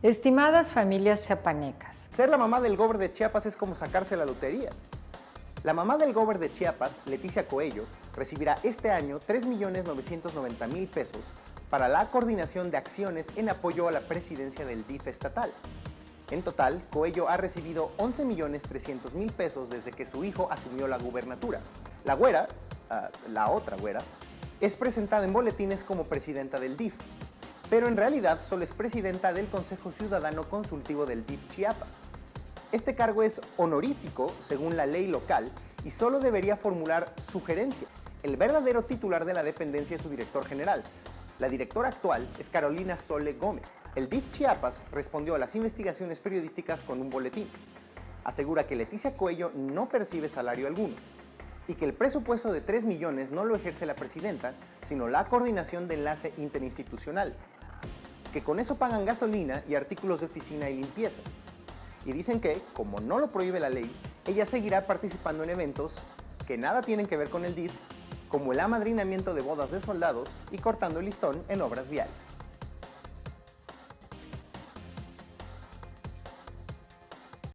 Estimadas familias chiapanecas. Ser la mamá del gober de Chiapas es como sacarse la lotería. La mamá del gober de Chiapas, Leticia Coello, recibirá este año 3.990.000 pesos para la coordinación de acciones en apoyo a la presidencia del DIF estatal. En total, Coello ha recibido 11.300.000 pesos desde que su hijo asumió la gubernatura. La güera, ah, la otra güera, es presentada en boletines como presidenta del DIF, pero en realidad solo es presidenta del Consejo Ciudadano Consultivo del DIF Chiapas. Este cargo es honorífico según la ley local y solo debería formular sugerencia. El verdadero titular de la dependencia es su director general. La directora actual es Carolina Sole Gómez. El DIF Chiapas respondió a las investigaciones periodísticas con un boletín. Asegura que Leticia Cuello no percibe salario alguno y que el presupuesto de 3 millones no lo ejerce la presidenta, sino la coordinación de enlace interinstitucional, que con eso pagan gasolina y artículos de oficina y limpieza. Y dicen que, como no lo prohíbe la ley, ella seguirá participando en eventos que nada tienen que ver con el DIF, como el amadrinamiento de bodas de soldados y cortando el listón en obras viales.